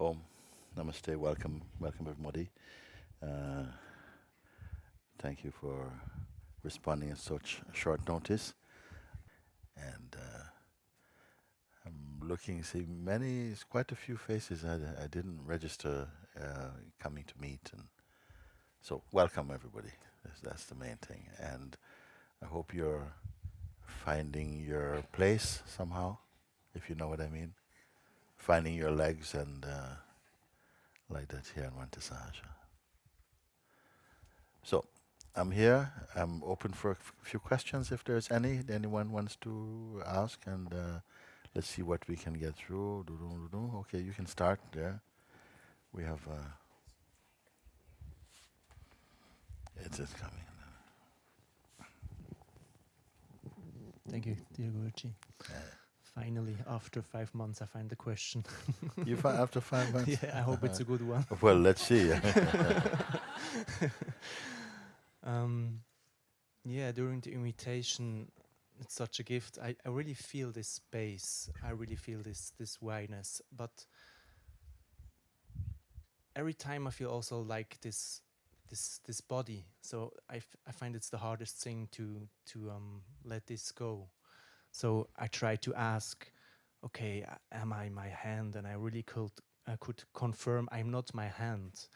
Om, namaste, welcome, welcome everybody. Uh, thank you for responding at such short notice. And uh, I'm looking, see many, quite a few faces I, I didn't register uh, coming to meet. And so welcome everybody, that's, that's the main thing. And I hope you're finding your place somehow, if you know what I mean finding your legs and uh, like that here in Monte Sahaja. So I'm here. I'm open for a few questions if there's any anyone wants to ask, and uh, let's see what we can get through. Okay, you can start there. We have. Uh, it is coming. Thank you, dear Guruji. Finally, after five months, I find the question. you find after five months? Yeah, I hope it's a good one. well, let's see. um, yeah, during the invitation, it's such a gift. I, I really feel this space. I really feel this this wideness. But every time I feel also like this this this body. So I, I find it's the hardest thing to to um, let this go. So I tried to ask, okay, am I my hand? And I really could I could confirm I'm not my hand.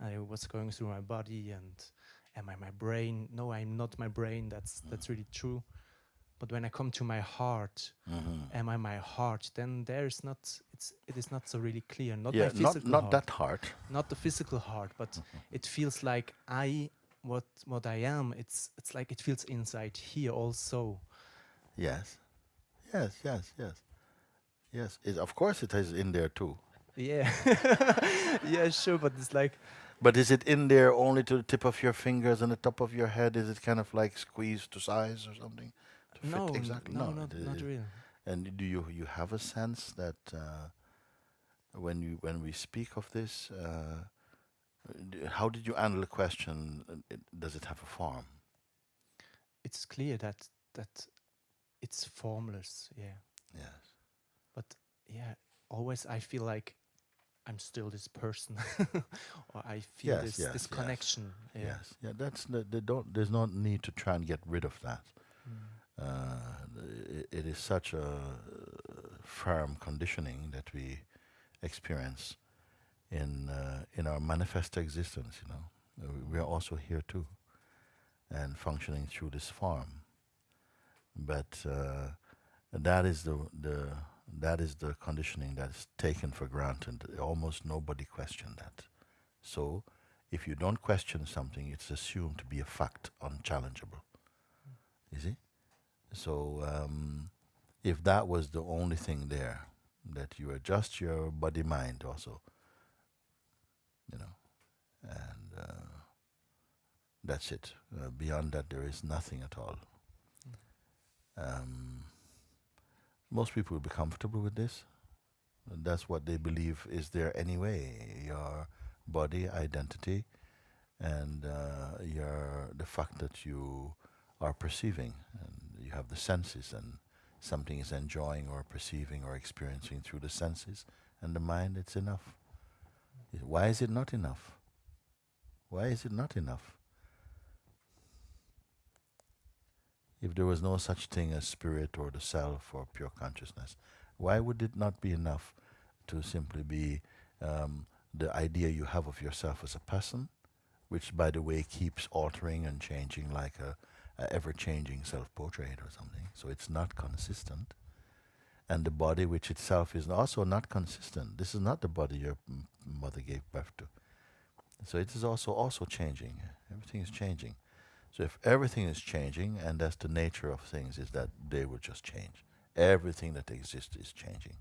I was going through my body and am I my brain? No, I'm not my brain. That's mm. that's really true. But when I come to my heart, mm-hmm. am I my heart? Then there is not. It's it is not so really clear. Not yeah, my physical not, not heart. that heart. Not the physical heart, but mm-hmm. it feels like I what what I am. It's it's like it feels inside here also. Yes. Yes, yes, yes. Yes, it, of course it is in there too. Yeah. yeah, sure, but it's like. But is it in there only to the tip of your fingers and the top of your head? Is it kind of like squeezed to size or something? no, exactly. No, no, not, not really. And do you you have a sense that uh, when you when we speak of this, uh, how did you handle the question? Does it have a form? It's clear that that it's formless, yeah. Yes. But yeah, always I feel like I'm still this person, or I feel yes, this yes, this yes. connection. Yeah. Yes, yeah. That's the, they don't. There's no need to try and get rid of that. Mm. Uh, it, it is such a firm conditioning that we experience in uh, in our manifest existence. You know, we are also here too, and functioning through this form. But uh, that is the the that is the conditioning that is taken for granted. Almost nobody questions that. So, if you don't question something, it's assumed to be a fact, unchallengeable. You see? So, um, if that was the only thing there, that you adjust your body mind also, you know, and uh, that's it. Uh, beyond that, there is nothing at all. Um, most people will be comfortable with this. That's what they believe is there anyway. Your body identity and uh, your the fact that you are perceiving and you have the senses and something is enjoying or perceiving or experiencing through the senses and the mind, it's enough. Why is it not enough? Why is it not enough? If there was no such thing as spirit or the self or pure consciousness, why would it not be enough to simply be um, the idea you have of yourself as a person, which, by the way, keeps altering and changing like a, a ever-changing self-portrait or something. So it's not consistent. And the body, which itself is also not consistent. This is not the body your mother gave birth to. So it is also also changing. Everything is changing. So if everything is changing, and that's the nature of things, is that they will just change. Everything that exists is changing.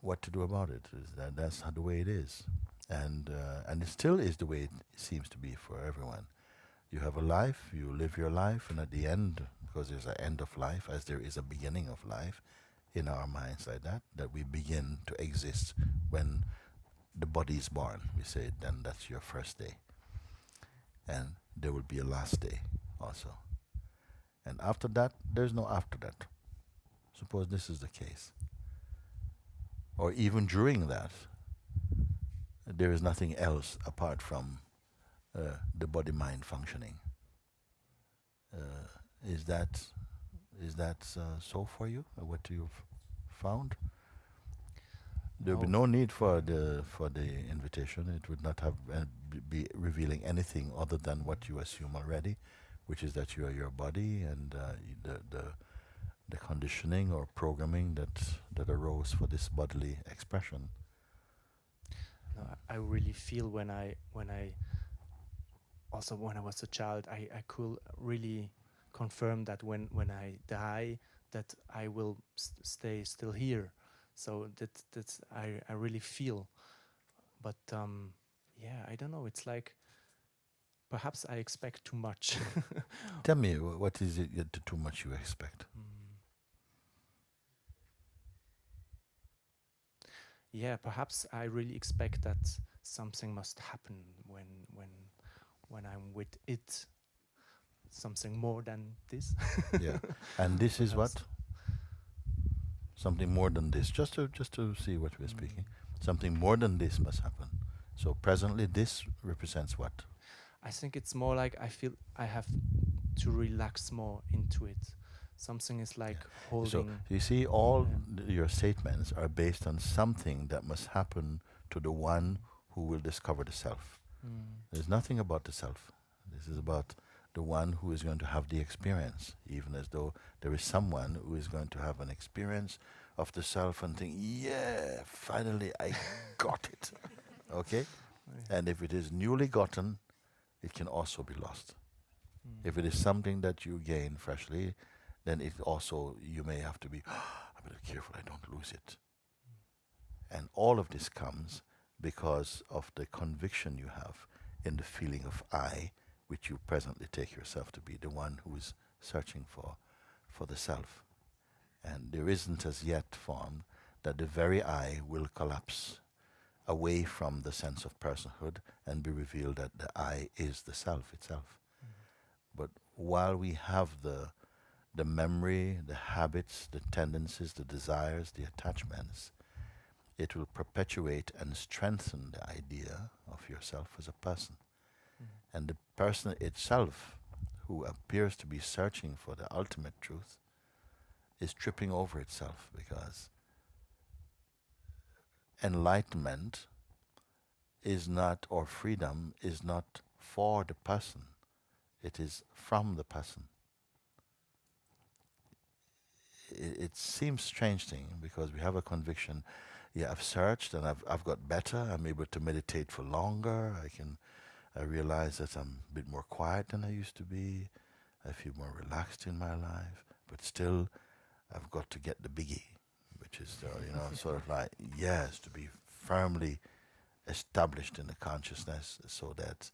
What to do about it? Is that that's the way it is, and uh, and it still is the way it seems to be for everyone. You have a life, you live your life, and at the end, because there's an end of life, as there is a beginning of life, in our minds like that, that we begin to exist when the body is born. We say, then that's your first day and there will be a last day also. And after that, there's no after that. Suppose this is the case. or even during that, there is nothing else apart from uh, the body mind functioning. Uh, is that is that uh, so for you? what you've found? There would be no need for the for the invitation. It would not have uh, be revealing anything other than what you assume already, which is that you are your body and uh, the the the conditioning or programming that that arose for this bodily expression. No, I really feel when I when I also when I was a child, I I could really confirm that when when I die, that I will st stay still here. So that that's I I really feel, but um, yeah, I don't know. It's like perhaps I expect too much. Tell me, what is it too much you expect? Mm. yeah, perhaps I really expect that something must happen when when when I'm with it. Something more than this. yeah, and this is what something more than this. Just to just to see what we're speaking. Something more than this must happen. So presently, this represents what? I think it's more like I feel I have to relax more into it something is like yeah. holding. So you see, all yeah. your statements are based on something that must happen to the one who will discover the self. Mm. There's nothing about the self. This is about the one who is going to have the experience, even as though there is someone who is going to have an experience of the self and think, yeah, finally I got it. Okay? And if it is newly gotten, it can also be lost. Mm. If it is something that you gain freshly, then it also, you may have to be a bit careful I don't lose it. And all of this comes because of the conviction you have in the feeling of I, which you presently take yourself to be, the one who is searching for, for the self. And there isn't as yet formed that the very I will collapse away from the sense of personhood and be revealed that the I is the self itself. Mm. But while we have the the memory, the habits, the tendencies, the desires, the attachments, it will perpetuate and strengthen the idea of yourself as a person. And the person itself, who appears to be searching for the ultimate truth, is tripping over itself because enlightenment is not, or freedom is not for the person, it is from the person it, it seems strange thing because we have a conviction. Yeah, I've searched and I've I've got better. I'm able to meditate for longer. I can. I realize that I'm a bit more quiet than I used to be. I feel more relaxed in my life, but still, I've got to get the biggie, which is uh, you know sort of like yes, to be firmly established in the consciousness, so that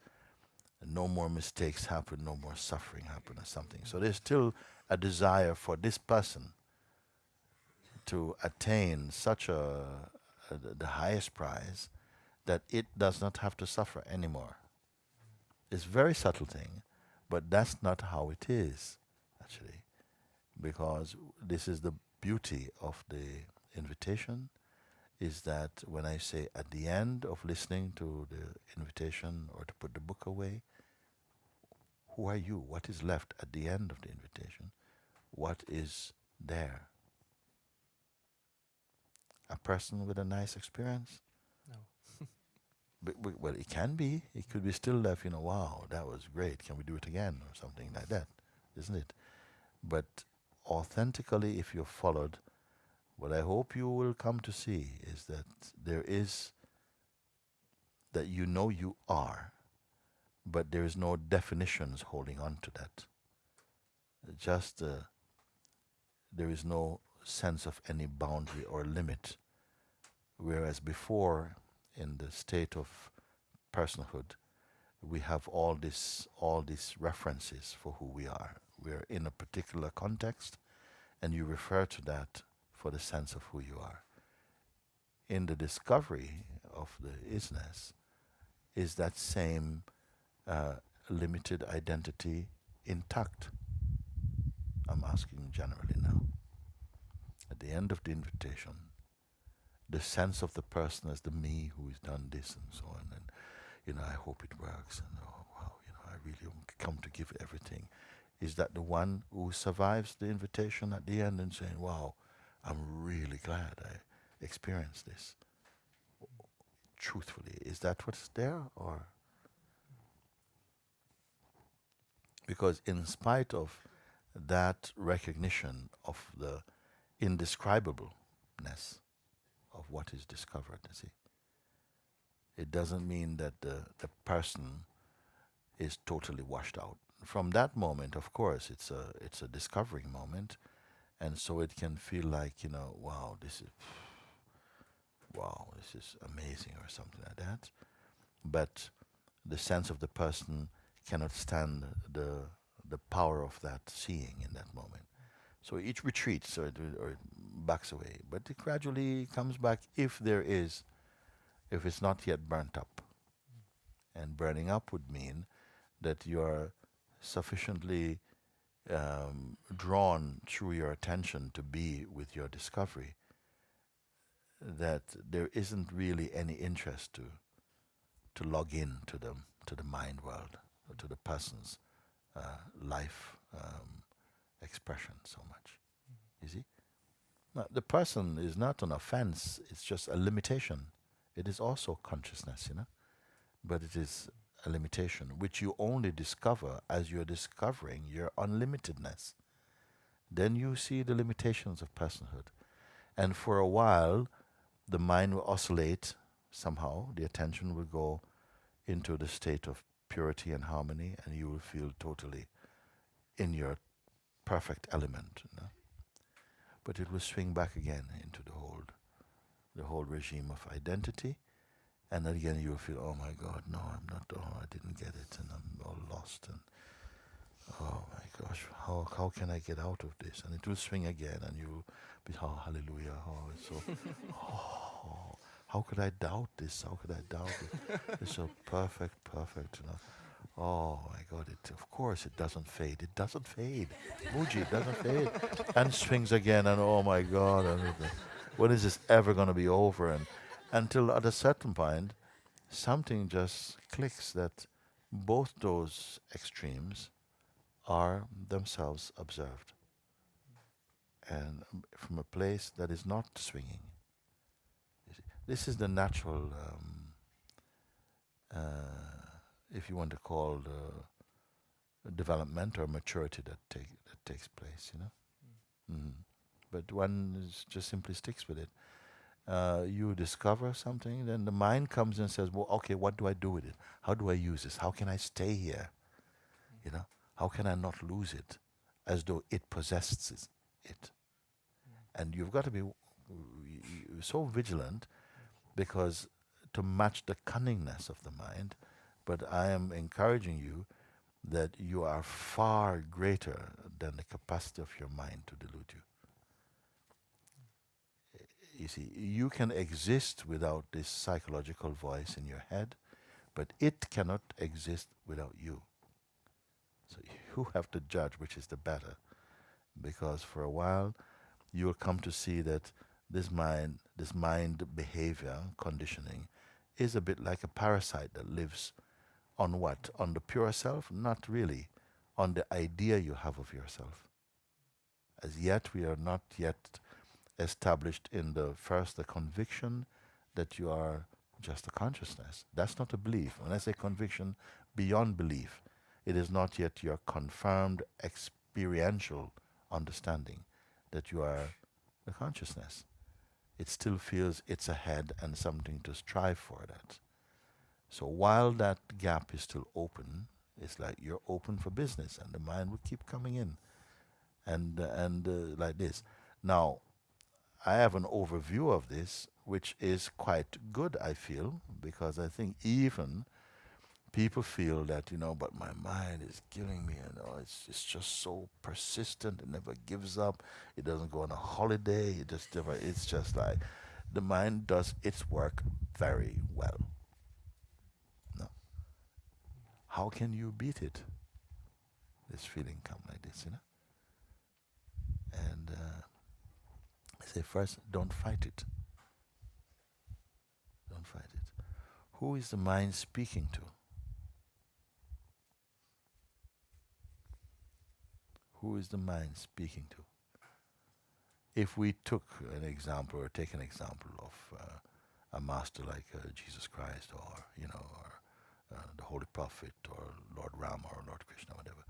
no more mistakes happen, no more suffering happen, or something. So there's still a desire for this person to attain such a, a, the highest prize that it does not have to suffer anymore. It's a very subtle thing, but that's not how it is, actually, because this is the beauty of the invitation is that when I say at the end of listening to the invitation or to put the book away, who are you? What is left at the end of the invitation? What is there? a person with a nice experience? Well, it can be. It could be still left, you know, wow, that was great. Can we do it again? Or something like that, isn't it? But authentically, if you're followed, what I hope you will come to see is that there is, that you know you are, but there is no definitions holding on to that. Just uh, there is no sense of any boundary or limit. Whereas before, in the state of personhood, we have all this all these references for who we are. We're in a particular context, and you refer to that for the sense of who you are. In the discovery of the isness, is that same uh, limited identity intact? I'm asking generally now at the end of the invitation, the sense of the person as the me who has done this and so on. And, you know, I hope it works. And, oh, wow, you know, I really come to give everything. Is that the one who survives the invitation at the end and saying, wow, I'm really glad I experienced this? Truthfully, is that what's there or? Because in spite of that recognition of the indescribableness of what is discovered, you see, it doesn't mean that the, the person is totally washed out. From that moment, of course, it's a it's a discovering moment, and so it can feel like you know, wow, this is wow, this is amazing or something like that. But the sense of the person cannot stand the the power of that seeing in that moment. So it retreats or or backs away, but it gradually comes back if there is, if it's not yet burnt up. And burning up would mean that you are sufficiently um, drawn through your attention to be with your discovery that there isn't really any interest to to log in to them to the mind world or to the person's uh, life um, expression so much. You see, now, the person is not an offense; it's just a limitation. It is also consciousness, you know, but it is a limitation which you only discover as you're discovering your unlimitedness. Then you see the limitations of personhood, and for a while the mind will oscillate somehow, the attention will go into the state of purity and harmony, and you will feel totally in your perfect element. You know? But it will swing back again into the whole, the whole regime of identity, and then again you will feel, oh my God, no, I'm not. Oh, I didn't get it, and I'm all lost, and oh my gosh, how how can I get out of this? And it will swing again, and you will be, oh hallelujah, oh it's so, oh, how could I doubt this? How could I doubt it? it's so perfect, perfect, you know. Oh my God! It of course it doesn't fade. It doesn't fade. Muji doesn't fade, and swings again. And oh my God! When is this ever going to be over? And until at a certain point, something just clicks that both those extremes are themselves observed, and from a place that is not swinging. This is the natural. Um, uh, if you want to call the development or maturity that take that takes place, you know. Mm. Mm. But one just simply sticks with it. Uh, you discover something, then the mind comes and says, "Well, okay, what do I do with it? How do I use this? How can I stay here? Mm. You know, how can I not lose it, as though it possesses it?" And you've got to be so vigilant, because to match the cunningness of the mind, but I am encouraging you that you are far greater than the capacity of your mind to delude you. You see, you can exist without this psychological voice in your head, but it cannot exist without you. So you have to judge which is the better, because for a while you will come to see that this mind, this mind behavior conditioning, is a bit like a parasite that lives on what? On the pure self? Not really. On the idea you have of yourself. As yet, we are not yet established in the first the conviction that you are just a consciousness. That's not a belief. When I say conviction beyond belief, it is not yet your confirmed experiential understanding that you are a consciousness. It still feels it's ahead and something to strive for that. So while that gap is still open, it's like you're open for business, and the mind will keep coming in, and and uh, like this. Now, I have an overview of this, which is quite good. I feel because I think even people feel that you know, but my mind is killing me. You know, it's it's just so persistent. It never gives up. It doesn't go on a holiday. It just never. It's just like the mind does its work very well. How can you beat it? This feeling come like this, you know. And uh, I say first, don't fight it. Don't fight it. Who is the mind speaking to? Who is the mind speaking to? If we took an example or take an example of uh, a master like uh, Jesus Christ or, you know, or the Holy Prophet or Lord Rama or Lord Krishna, whatever,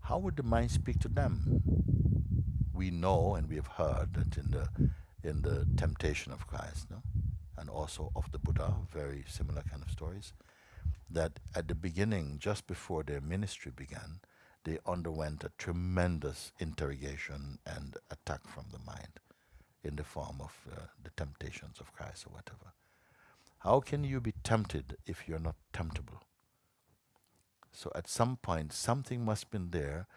how would the mind speak to them? We know and we have heard that in the in the temptation of Christ, no? and also of the Buddha, very similar kind of stories, that at the beginning, just before their ministry began, they underwent a tremendous interrogation and attack from the mind in the form of uh, the temptations of Christ or whatever. How can you be tempted if you're not temptable? So at some point, something must have been there.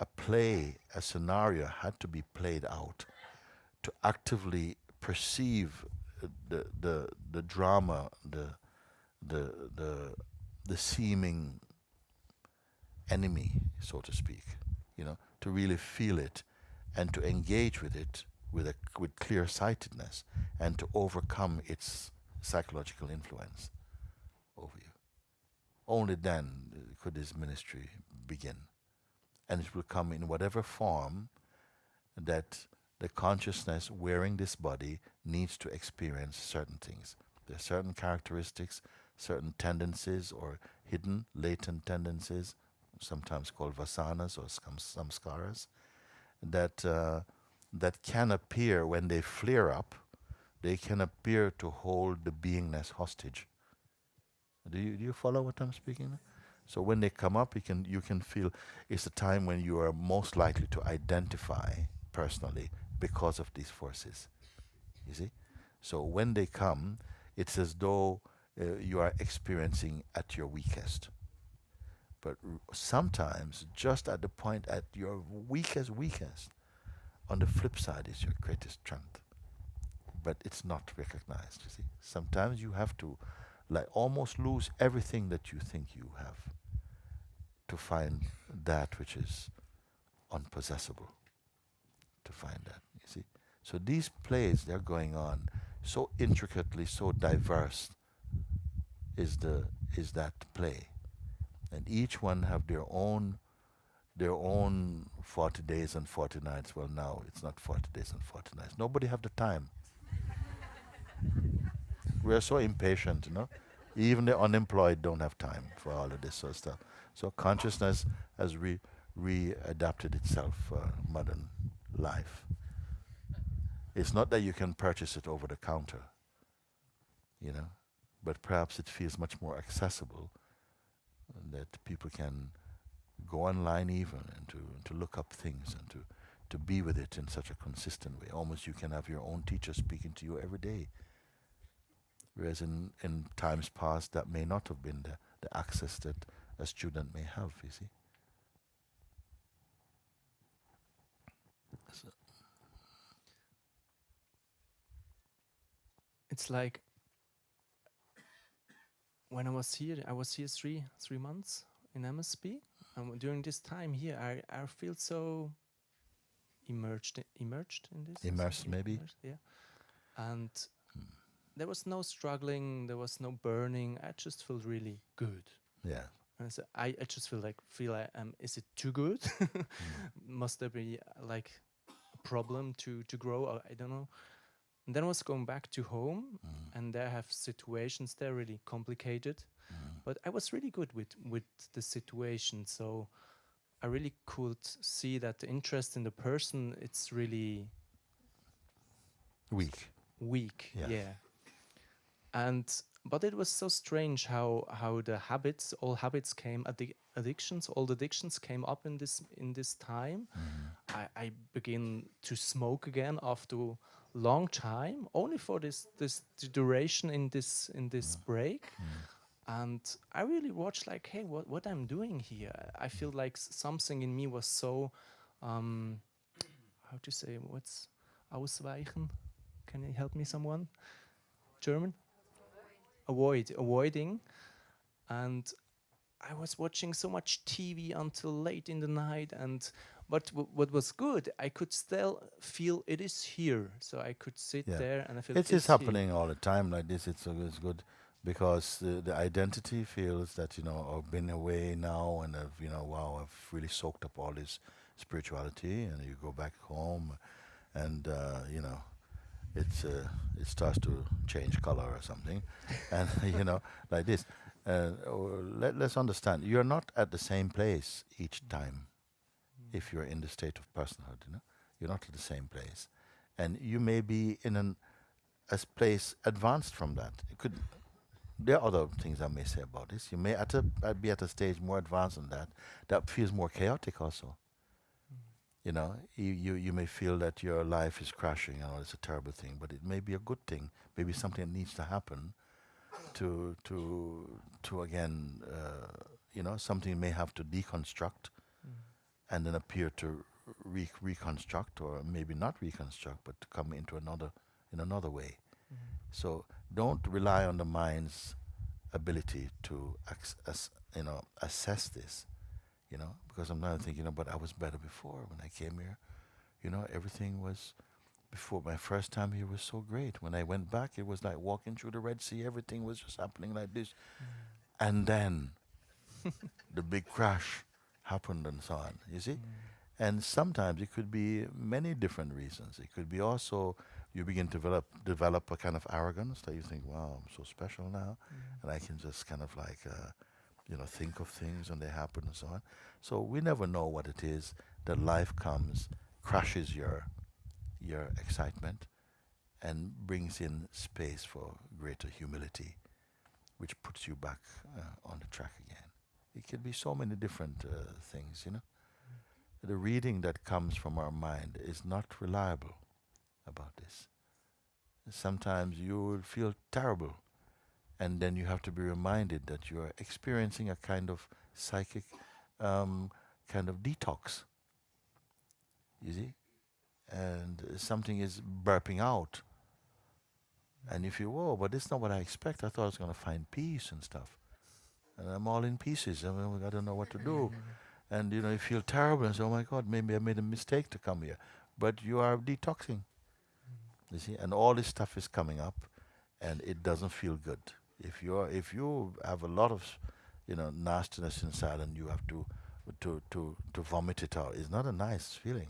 A play, a scenario had to be played out to actively perceive uh, the the the drama, the the the the seeming enemy, so to speak, you know, to really feel it and to engage with it with a with clear sightedness and to overcome its psychological influence over you. Only then could this ministry begin. And it will come in whatever form that the consciousness wearing this body needs to experience certain things. There are certain characteristics, certain tendencies or hidden, latent tendencies, sometimes called vasanas or samskaras, that, uh, that can appear when they flare up, they can appear to hold the beingness hostage. Do you, do you follow what I'm speaking? So when they come up, you can, you can feel it's a time when you are most likely to identify personally because of these forces. You see? So when they come, it's as though uh, you are experiencing at your weakest. But sometimes, just at the point at your weakest, weakest, on the flip side is your greatest strength. But it's not recognized, you see. Sometimes you have to like almost lose everything that you think you have to find that which is unpossessable. To find that. you See? So these plays, they're going on so intricately, so diverse is the is that play. And each one have their own their own 40 days and 40 nights. Well, now it's not 40 days and 40 nights. Nobody have the time. we are so impatient, you know. Even the unemployed don't have time for all of this sort of stuff. So consciousness has re readapted itself for modern life. It's not that you can purchase it over the counter, you know, but perhaps it feels much more accessible that people can go online even and to, to look up things and to, to be with it in such a consistent way. Almost you can have your own teacher speaking to you every day. Whereas in, in times past, that may not have been the, the access that a student may have, you see. So it's like when I was here, I was here three three months in MSP, and during this time here, I I feel so immersed immersed in this. Immersed, maybe. Immersed, yeah, and. There was no struggling, there was no burning. I just felt really good. Yeah. And so I, I just feel like feel like um is it too good? mm. Must there be like a problem to to grow? I don't know. And then I was going back to home, mm. and there I have situations there really complicated, mm. but I was really good with with the situation. So I really could see that the interest in the person it's really weak. Weak, yeah. And but it was so strange how how the habits, all habits came, addi addictions, all the addictions came up in this in this time. Mm. I, I begin to smoke again after long time, only for this this duration in this in this mm. break. Mm. And I really watched like, hey, what what I'm doing here? I feel like something in me was so, um, how to say, what's ausweichen? Can you help me, someone? German? Avoid, avoiding. And I was watching so much TV until late in the night and but w- what was good, I could still feel it is here. So I could sit Yeah. there and I feel it's is here. happening all the time like this. It's, uh, it's good because the, the identity feels that you know I've been away now and I've you know wow I've really soaked up all this spirituality and you go back home and uh, you know it's uh, it starts to change color or something and you know like this. Uh, let, let's understand you're not at the same place each time if you're in the state of personhood. You know you're not at the same place and you may be in an a place advanced from that. It could. There are other things I may say about this. You may at a, be at a stage more advanced than that. That feels more chaotic also. You know, you, you, you may feel that your life is crashing. Know, it's a terrible thing, but it may be a good thing. Maybe something that needs to happen to to to again, uh, you know, something may have to deconstruct and then appear to re- reconstruct, or maybe not reconstruct, but to come into another in another way. So don't rely on the mind's ability to acc- ass- you know assess this, you know, because I'm not thinking, you know, but I was better before when I came here. You know, everything was before my first time here was so great. When I went back, it was like walking through the Red Sea. Everything was just happening like this, mm. and then the big crash happened and so on. You see, mm. and sometimes it could be many different reasons. It could be also you begin to develop develop a kind of arrogance that you think, "Wow, I'm so special now, mm. and I can just kind of like, uh, you know, think of things and they happen and so on." So we never know what it is that life comes, crashes your your excitement, and brings in space for greater humility, which puts you back uh, on the track again. It can be so many different uh, things, you know. The reading that comes from our mind is not reliable about this. Sometimes you will feel terrible, and then you have to be reminded that you are experiencing a kind of psychic um, kind of detox. You see? And something is burping out. And if you feel, whoa, but this is not what I expect. I thought I was going to find peace and stuff. And I'm all in pieces. I, mean, I don't know what to do. And, you know, you feel terrible and say, oh my God, maybe I made a mistake to come here. But you are detoxing. You see? And all this stuff is coming up and it doesn't feel good. If you are, if you have a lot of, you know, nastiness inside and you have to, to, to, to vomit it out, it's not a nice feeling.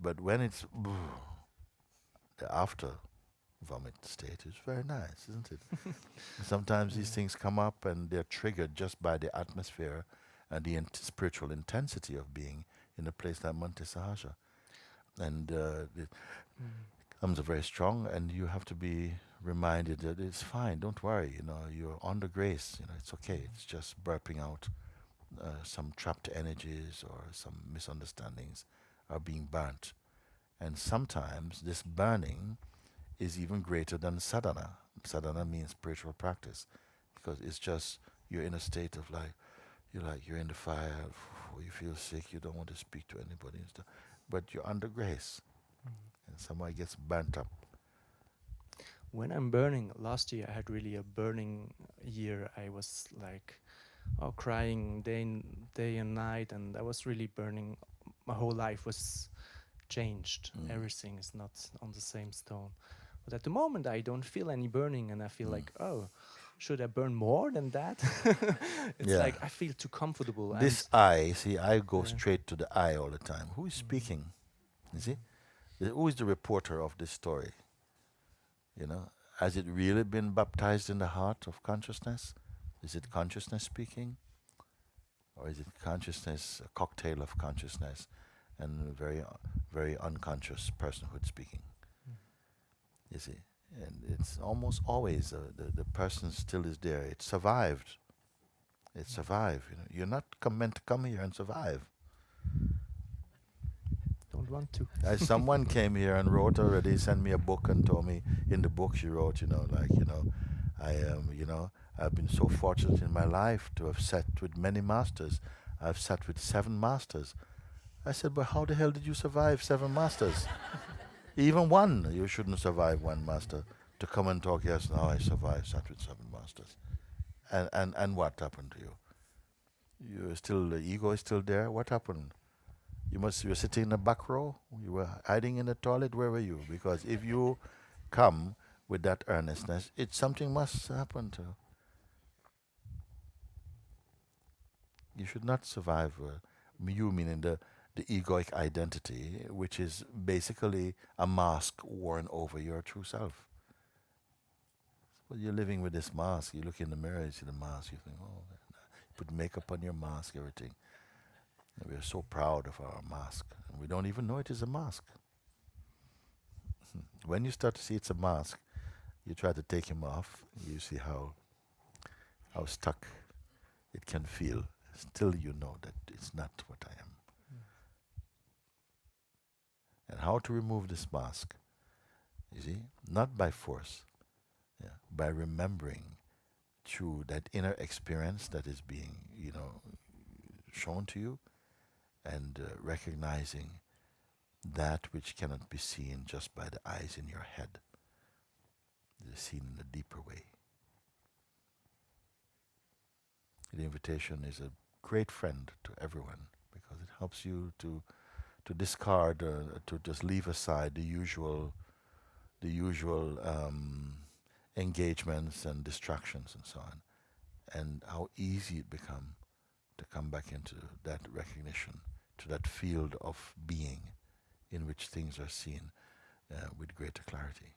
But when it's the after vomit state is very nice, isn't it? Sometimes these things come up and they're triggered just by the atmosphere and the int- spiritual intensity of being in a place like Monte Sahaja. And uh, it comes very strong, and you have to be reminded that it's fine. Don't worry. You know, you're under grace. You know, it's okay. It's just burping out uh, some trapped energies or some misunderstandings are being burnt. And sometimes this burning is even greater than sadhana. Sadhana means spiritual practice because it's just you're in a state of like you're like you're in the fire, you feel sick, you don't want to speak to anybody and stuff, but you're under grace, and somebody gets burnt up. When I'm burning, last year I had really a burning year. I was like, oh, crying day and day and night, and I was really burning. My whole life was changed. Mm. Everything is not on the same stone. But at the moment, I don't feel any burning, and I feel Mm. like, oh, should I burn more than that? it's Yeah. like I feel too comfortable. This I, see, I go Yeah. straight to the I all the time. Who is speaking? You see, who is the reporter of this story? You know, has it really been baptized in the heart of consciousness? Is it consciousness speaking, or is it consciousness, a cocktail of consciousness, and a very, very unconscious personhood speaking? You see, and it's almost always uh, the the person still is there. It survived. It survived. You know, you're not meant to come here and survive. Don't want to. As someone came here and wrote already, sent me a book and told me in the book she wrote, you know, like you know, I am, you know, I've been so fortunate in my life to have sat with many masters. I've sat with seven masters. I said, but how the hell did you survive seven masters? Even one, you shouldn't survive one master. To come and talk, yes, now I survived, sat with seven masters. And, and, and what happened to you? You still, the ego is still there? What happened? You must you were sitting in the back row. You were hiding in the toilet. Where were you? Because if you come with that earnestness, it something must happen to. You should not survive. Uh, you meaning the the egoic identity, which is basically a mask worn over your true self. Well, you're living with this mask. You look in the mirror, you see the mask. You think, oh, put makeup on your mask, everything. We are so proud of our mask, and we don't even know it is a mask. when you start to see it's a mask, you try to take him off. You see how how stuck it can feel. Still, you know that it's not what I am. And how to remove this mask? You see, not by force, yeah, by remembering through that inner experience that is being, you know, shown to you, and uh, recognizing that which cannot be seen just by the eyes in your head. It is seen in a deeper way. The invitation is a great friend to everyone because it helps you to to discard, uh, to just leave aside the usual, the usual um, engagements and distractions and so on, and how easy it become to come back into that recognition, to that field of being in which things are seen uh, with greater clarity,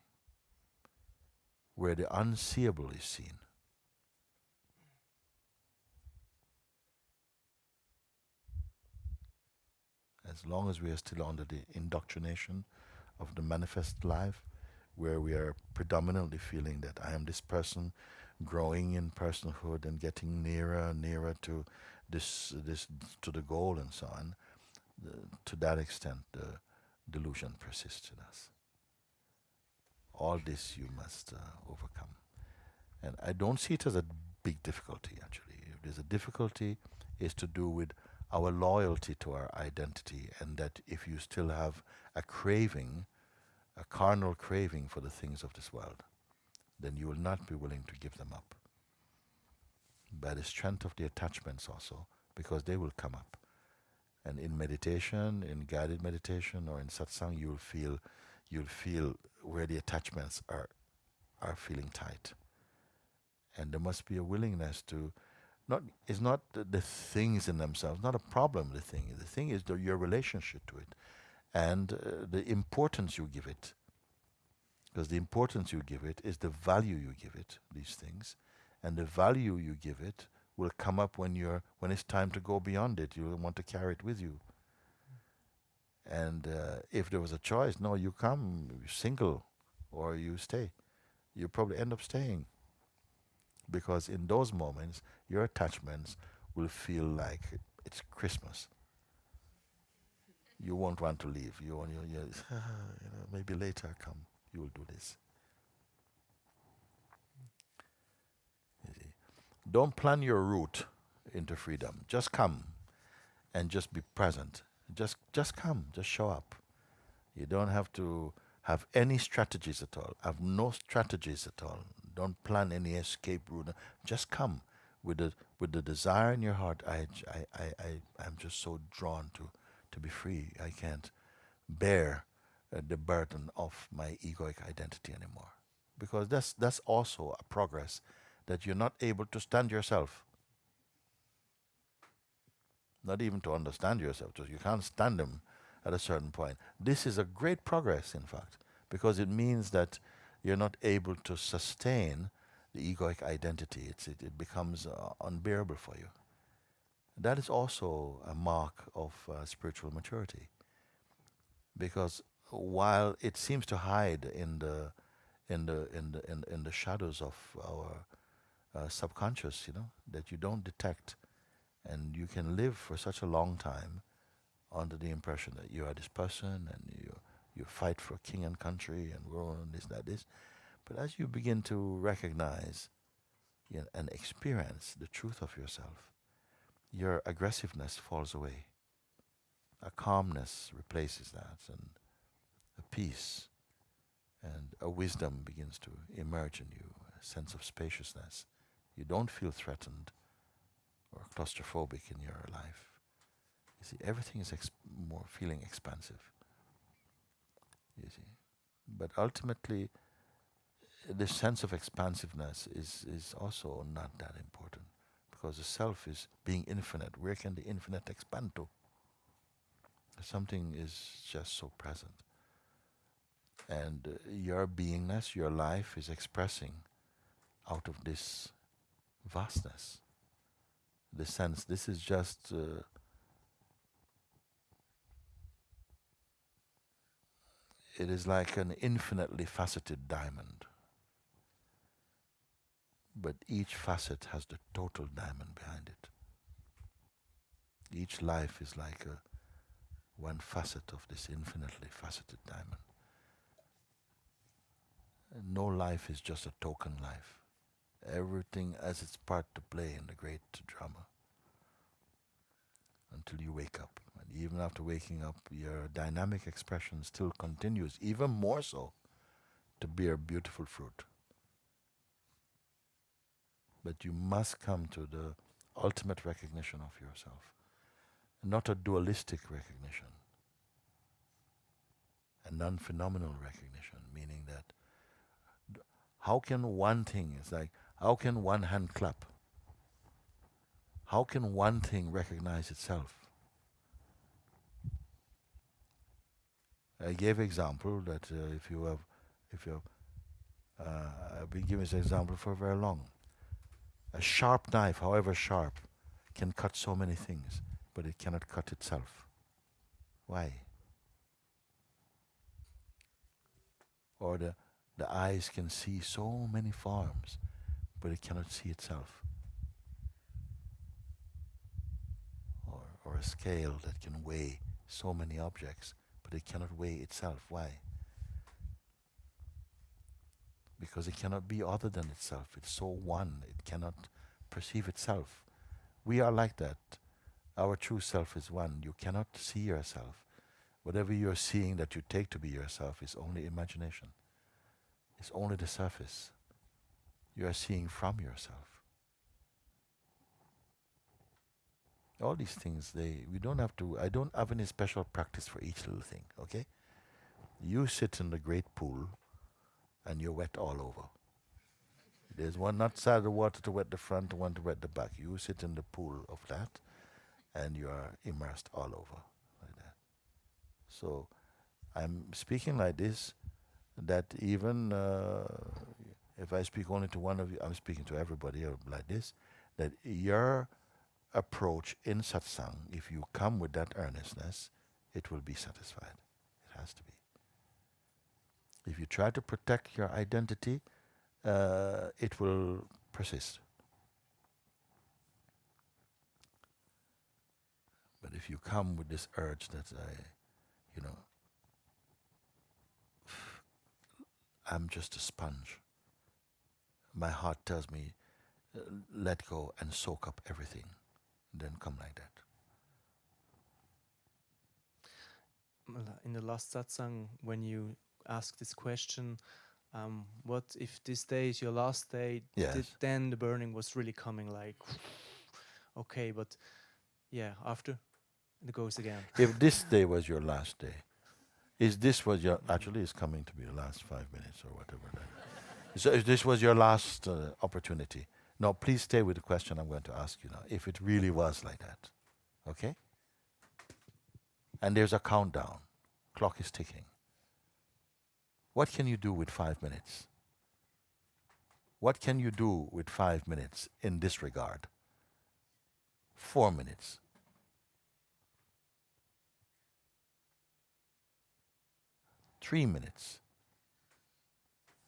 where the unseeable is seen. As long as we are still under the indoctrination of the manifest life, where we are predominantly feeling that I am this person growing in personhood and getting nearer and nearer to this this to the goal and so on, to that extent the delusion persists in us. All this you must uh, overcome. And I don't see it as a big difficulty actually. If there's a difficulty, is to do with our loyalty to our identity and that if you still have a craving a carnal craving for the things of this world, then you will not be willing to give them up. By the strength of the attachments also, because they will come up. And in meditation, in guided meditation or in satsang, you'll feel you'll feel where the attachments are are feeling tight. And there must be a willingness to not it's not the, the things in themselves, not a problem the thing. The thing is the, your relationship to it and uh, the importance you give it. Because the importance you give it is the value you give it, these things. And the value you give it will come up when you're when it's time to go beyond it. You'll want to carry it with you. And uh, if there was a choice, no, you come single or you stay. You probably end up staying. Because in those moments, your attachments will feel like it's Christmas you won't want to leave. You, you, you, you know, maybe later I come, you will do this. Don't plan your route into freedom. Just come and just be present. Just, just come, just show up. You don't have to have any strategies at all. Have no strategies at all. Don't plan any escape route. Just come with the with the desire in your heart. I I I I I'm just so drawn to to be free. I can't bear uh, the burden of my egoic identity anymore. Because that's, that's also a progress that you're not able to stand yourself. Not even to understand yourself, you can't stand them at a certain point. This is a great progress, in fact, because it means that you're not able to sustain the egoic identity. It, it becomes uh, unbearable for you. That is also a mark of uh, spiritual maturity. Because while it seems to hide in the in the in the in, in the shadows of our uh, subconscious, you know, that you don't detect, and you can live for such a long time under the impression that you are this person and you you fight for king and country and world and this that this, but as you begin to recognize you know, and experience the truth of yourself, your aggressiveness falls away. A calmness replaces that, and a peace and a wisdom begins to emerge in you, a sense of spaciousness. You don't feel threatened or claustrophobic in your life. You see, everything is more feeling expansive. You see, but ultimately, the sense of expansiveness is is also not that important because the self is being infinite. Where can the infinite expand to? Something is just so present. And uh, your beingness, your life is expressing out of this vastness. The sense this is just uh, it is like an infinitely faceted diamond. But each facet has the total diamond behind it. Each life is like a one facet of this infinitely faceted diamond. And no life is just a token life. Everything has its part to play in the great drama until you wake up. And even after waking up, your dynamic expression still continues, even more so, to bear beautiful fruit. But you must come to the ultimate recognition of yourself, not a dualistic recognition, a non phenomenal recognition, meaning that how can one thing, it's like, how can one hand clap? How can one thing recognize itself? I gave example that uh, if you have, if you have, uh, I've been giving this example for very long. A sharp knife, however sharp, can cut so many things, but it cannot cut itself. Why? Or the, the eyes can see so many forms, but it cannot see itself. Or, or a scale that can weigh so many objects, but it cannot weigh itself. Why? Because it cannot be other than itself. It's so one, it cannot perceive itself. We are like that. Our true self is one. You cannot see yourself. Whatever you're seeing that you take to be yourself is only imagination. It's only the surface. You are seeing from yourself. all these things they we don't have to i don't have any special practice for each little thing okay? You sit in the great pool and you're wet all over. There's one not side of the water to wet the front one to wet the back. You sit in the pool of that and you are immersed all over like that. So i'm speaking like this that even uh, if i speak only to one of you i'm speaking to everybody like this that your approach in satsang, if you come with that earnestness, it will be satisfied. It has to be. If you try to protect your identity, uh, it will persist. But if you come with this urge that I, you know, I'm just a sponge. My heart tells me, uh, let go and soak up everything then come like that. In the last satsang, when you ask this question, um, what if this day is your last day? Yes. then the burning was really coming like, okay, but yeah, after it goes again. If this day was your last day, is this was your actually it's coming to be the last five minutes or whatever. So this was your last uh, opportunity, no, please stay with the question I'm going to ask you now. If it really was like that, okay? And there's a countdown, clock is ticking. What can you do with five minutes? What can you do with five minutes in this regard? Four minutes. Three minutes.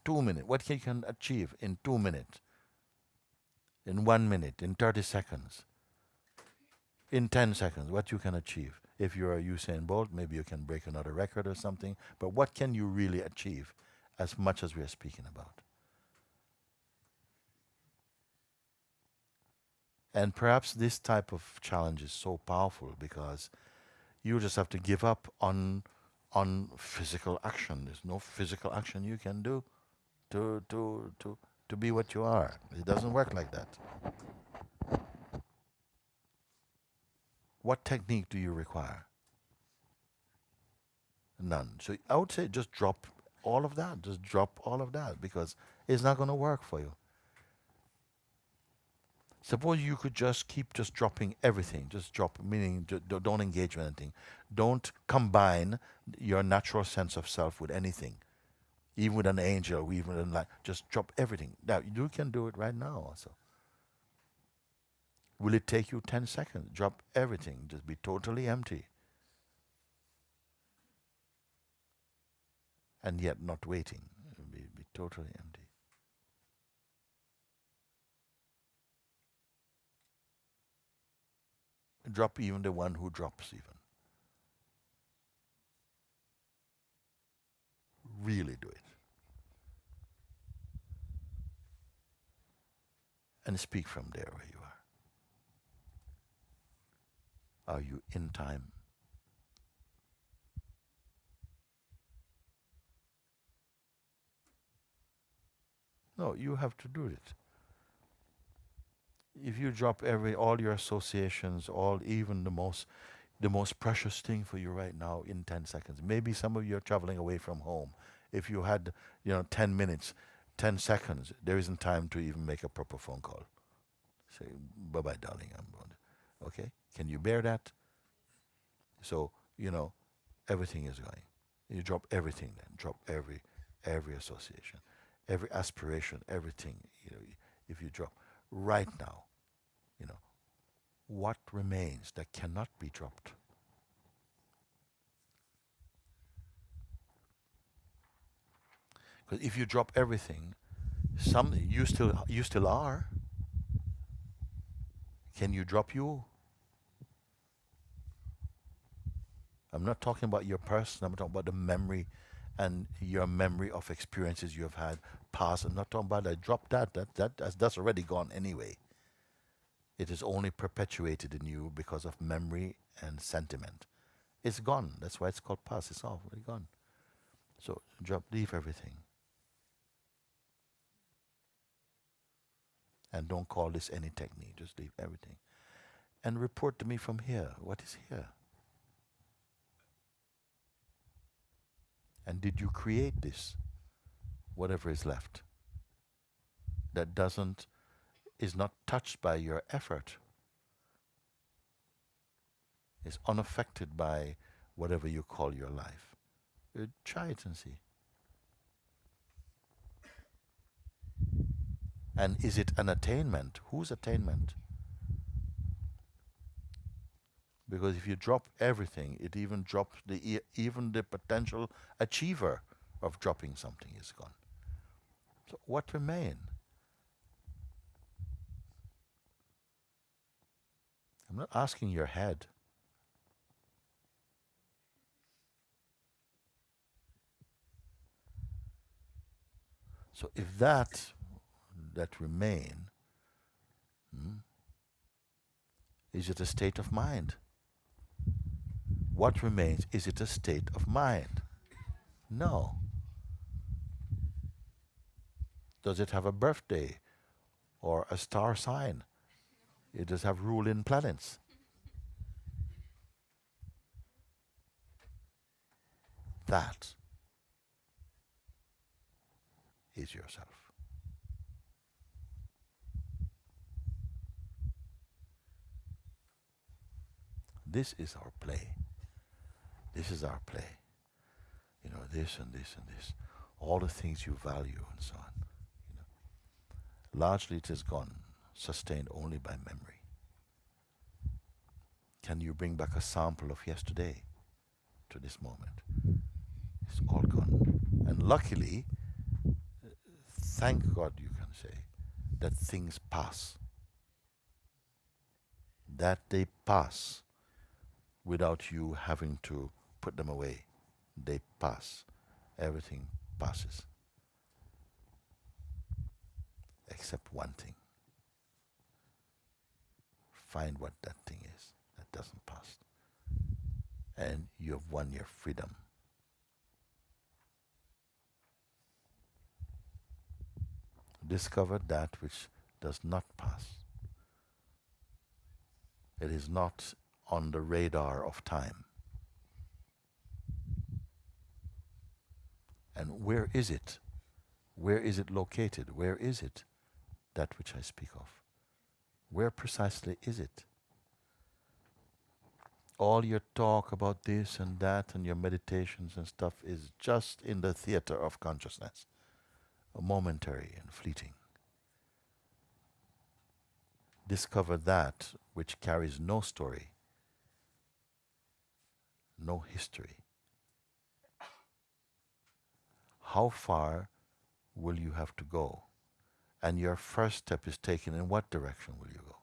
Two minutes. What he can achieve in two minutes? in one minute, in 30 seconds, in 10 seconds, what you can achieve. If you're Usain Bolt, maybe you can break another record or something, but what can you really achieve as much as we are speaking about? And perhaps this type of challenge is so powerful because you just have to give up on on physical action. There's no physical action you can do to to to to be what you are. It doesn't work like that. What technique do you require? None. So I would say just drop all of that. Just drop all of that because it's not going to work for you. Suppose you could just keep just dropping everything. Just drop, meaning don't engage with anything. Don't combine your natural sense of self with anything, even with an angel, even with like just drop everything. Now you can do it right now also. Will it take you 10 seconds? Drop everything. Just be totally empty. And yet not waiting. Be, be totally empty. Drop even the one who drops even. Really do it. And speak from there where you are. Are you in time? No, you have to do it if you drop every all your associations, all even the most the most precious thing for you right now in 10 seconds. Maybe some of you are traveling away from home. If you had, you know, 10 minutes, 10 seconds, there isn't time to even make a proper phone call. Say, bye-bye, darling. I'm going. Okay? Can you bear that? So, you know, everything is going. You drop everything then. Drop every, every association, every aspiration, everything. You know, if you drop right now, you know, what remains that cannot be dropped? Because if you drop everything, some you still you still are. Can you drop you? I'm not talking about your person. I'm talking about the memory and your memory of experiences you have had past. I'm not talking about that. Drop that. That, that that's, that's already gone anyway. It is only perpetuated in you because of memory and sentiment. It's gone. That's why it's called past. It's already gone. So drop, leave everything. And don't call this any technique. Just leave everything. And report to me from here. What is here? And did you create this? Whatever is left. That doesn't, is not touched by your effort. Is unaffected by whatever you call your life. Uh, try it and see. And is it an attainment? Whose attainment? because if you drop everything, it even drops the even the potential achiever of dropping something is gone. So what remain? I'm not asking your head. So if that that remain, hmm, is it a state of mind? what remains? Is it a state of mind? No. Does it have a birthday or a star sign? It does have ruling planets. That is yourself. This is our play. This is our play. You know, this and this and this. All the things you value and so on. You know. Largely it is gone, sustained only by memory. Can you bring back a sample of yesterday to this moment? It's all gone. And luckily, thank God you can say, that things pass. That they pass without you having to put them away. They pass. Everything passes. Except one thing. Find what that thing is that doesn't pass. And you have won your freedom. Discover that which does not pass. It is not on the radar of time. And where is it? Where is it located? Where is it? That which I speak of. Where precisely is it? All your talk about this and that and your meditations and stuff is just in the theater of consciousness, momentary and fleeting. Discover that which carries no story, no history. How far will you have to go? And your first step is taken in what direction will you go?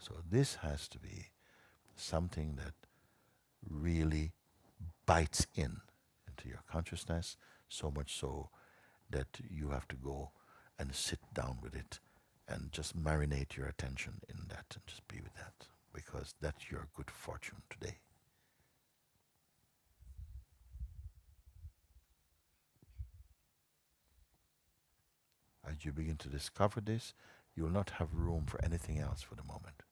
So this has to be something that really bites in into your consciousness, so much so that you have to go and sit down with it and just marinate your attention in that and just be with that because that's your good fortune today. As you begin to discover this, you will not have room for anything else for the moment.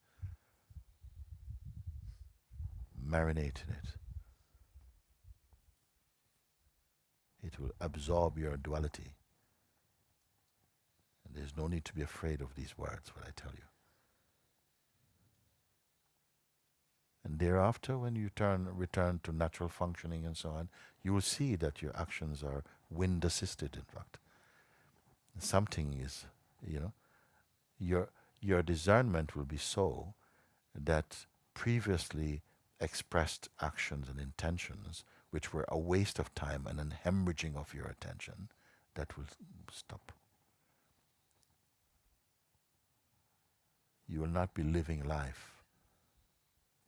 Marinate in it. It will absorb your duality. And there's no need to be afraid of these words, what I tell you. And thereafter, when you turn, return to natural functioning and so on, you will see that your actions are wind assisted, in fact. Something is, you know, your, your discernment will be so that previously expressed actions and intentions, which were a waste of time and an hemorrhaging of your attention, that will stop. You will not be living life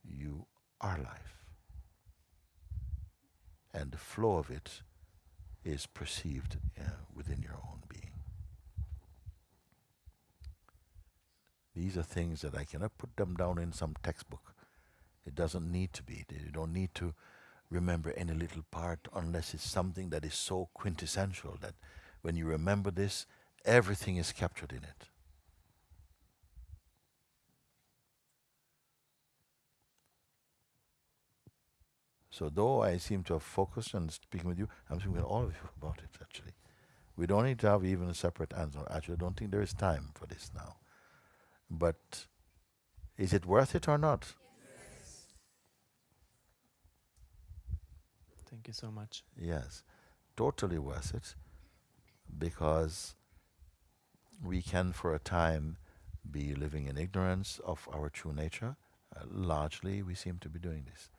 you are life. And the flow of it is perceived uh, within your own being. These are things that I cannot put them down in some textbook. It doesn't need to be. You don't need to remember any little part unless it's something that is so quintessential that when you remember this, everything is captured in it. So though I seem to have focused on speaking with you, I'm speaking with all of you about it actually. We don't need to have even a separate answer. Actually, I don't think there is time for this now. But is it worth it or not? Yes. Thank you so much. Yes, totally worth it because we can for a time be living in ignorance of our true nature. Uh, largely, we seem to be doing this.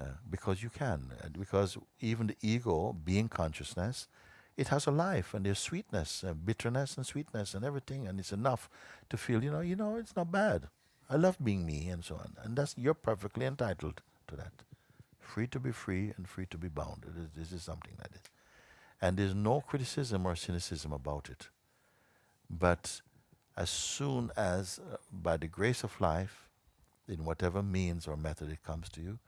Uh, because you can. Uh, because even the ego, being consciousness, it has a life and there's sweetness, uh, bitterness and sweetness and everything, and it's enough to feel, you know, you know, it's not bad. I love being me and so on, and that's you're perfectly entitled to that. Free to be free and free to be bound. Is, this is something like this, and there's no criticism or cynicism about it. But as soon as, uh, by the grace of life, in whatever means or method it comes to you,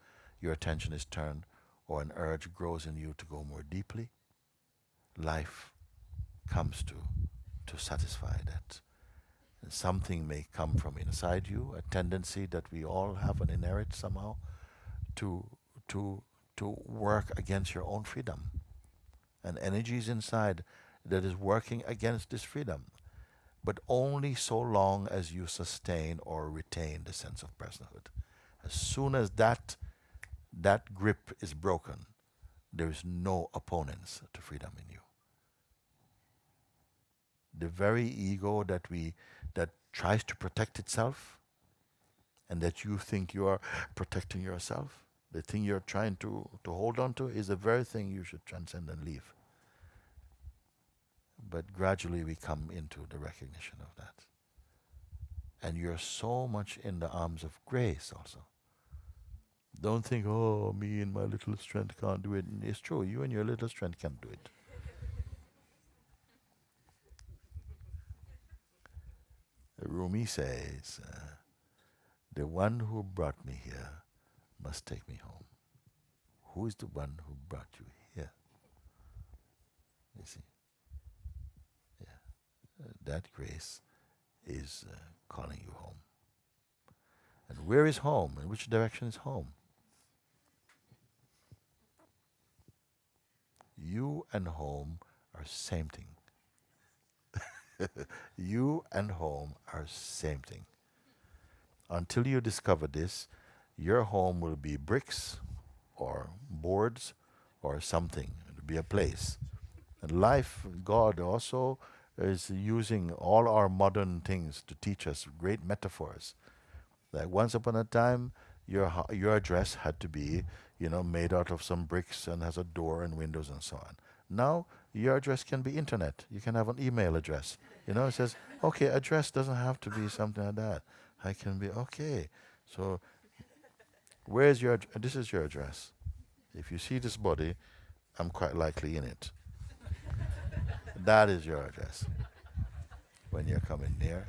your attention is turned or an urge grows in you to go more deeply, life comes to, to satisfy that. And something may come from inside you, a tendency that we all have an inherit somehow to, to, to work against your own freedom. And energies inside that is working against this freedom, but only so long as you sustain or retain the sense of personhood. As soon as that that grip is broken, there is no opponents to freedom in you. The very ego that we that tries to protect itself and that you think you are protecting yourself, the thing you're trying to, to hold on to is the very thing you should transcend and leave. But gradually we come into the recognition of that. And you're so much in the arms of grace also. Don't think, oh, me and my little strength can't do it. It's true, you and your little strength can't do it. Rumi says, uh, the one who brought me here must take me home. Who is the one who brought you here? You see? Yeah. uh, that grace is uh, calling you home. And where is home? In which direction is home? You and home are same thing. you and home are same thing. Until you discover this, your home will be bricks or boards or something. It'll be a place. And life, God also is using all our modern things to teach us great metaphors. Like once upon a time, your your address had to be, you know, made out of some bricks and has a door and windows and so on. Now your address can be internet. You can have an email address. You know, it says, okay, address doesn't have to be something like that. I can be okay. So where's your this is your address. If you see this body, I'm quite likely in it. that is your address. When you're coming near.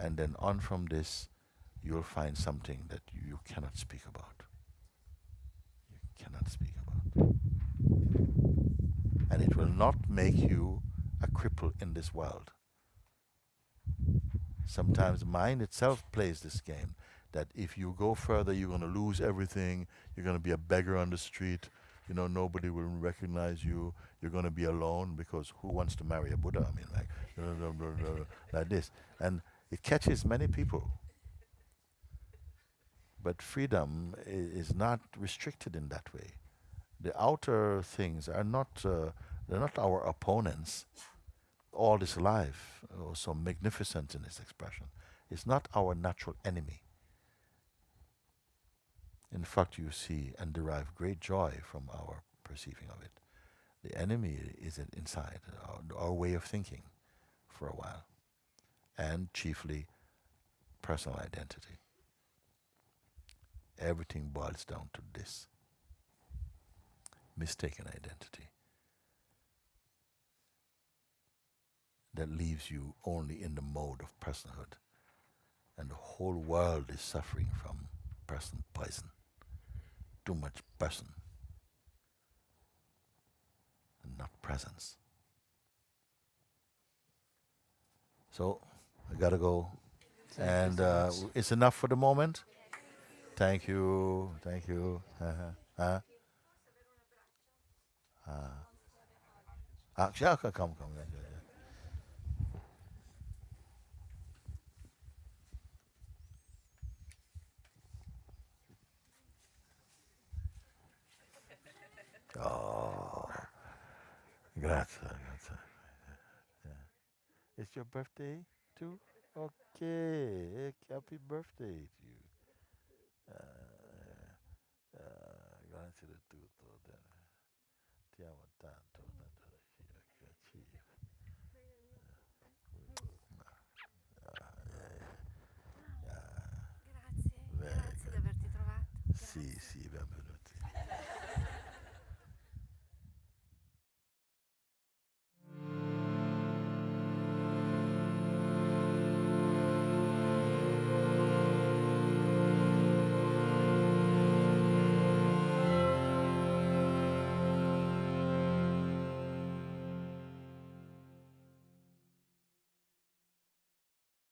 And then on from this you'll find something that you cannot speak about. You cannot speak about. And it will not make you a cripple in this world. Sometimes mind itself plays this game that if you go further, you're going to lose everything. You're going to be a beggar on the street. You know, nobody will recognize you. You're going to be alone because who wants to marry a Buddha? I mean, like, like this. And it catches many people but freedom is not restricted in that way. The outer things are not, uh, they're not our opponents. All this life, oh, so magnificent in its expression, is not our natural enemy. In fact, you see and derive great joy from our perceiving of it. The enemy is inside, our, our way of thinking for a while, and chiefly personal identity everything boils down to this mistaken identity that leaves you only in the mode of personhood. And the whole world is suffering from person poison. Too much person and not presence. So I gotta go. And uh, it's enough for the moment. Thank you, thank you. Uh-huh. Uh, ah, yeah, yeah. Oh, grazie, grazie. It's your birthday too? Okay, happy birthday to you. Uh,